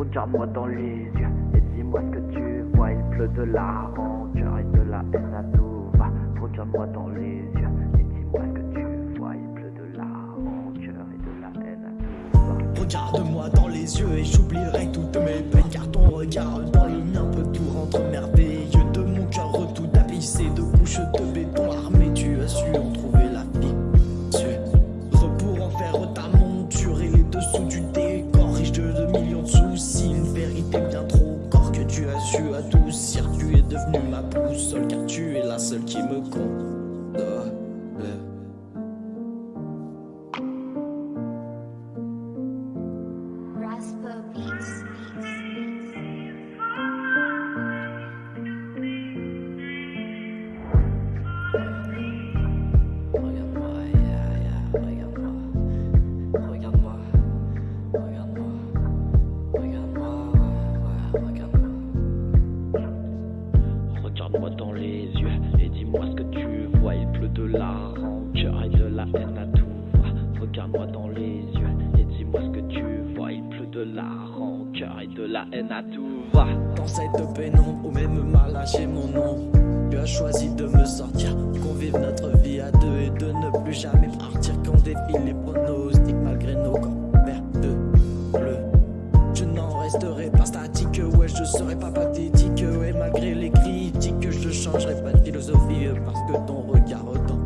Regarde-moi dans les yeux et dis-moi ce que tu vois. Il pleut de la rancœur et de la haine à tout va. Regarde-moi dans les yeux et dis-moi ce que tu vois. Il pleut de la rancœur et de la haine à tout va. Regarde-moi dans les yeux et j'oublierai toutes mes peines Car ton regard dans le mien peut tout rendre merveilleux De mon cœur tout tapissé de couches adoucir, tu es devenu ma boussole Car tu es la seule qui me compte Regarde-moi dans les yeux et dis-moi ce que tu vois. Il pleut de la rancœur et de la haine à tout va. Regarde-moi dans les yeux et dis-moi ce que tu vois. Il pleut de la rancœur et de la haine à tout va. Dans cette pénombre ou même mal lâché mon nom Tu as choisi de me sortir Qu'on vive notre vie à deux Et de ne plus jamais partir Qu'on défile les pronostics Malgré nos corps de bleu Je n'en resterai pas statique Ouais je serai pas pathétique Et malgré les critiques je changerai pas de philosophie euh, parce que ton regard, ton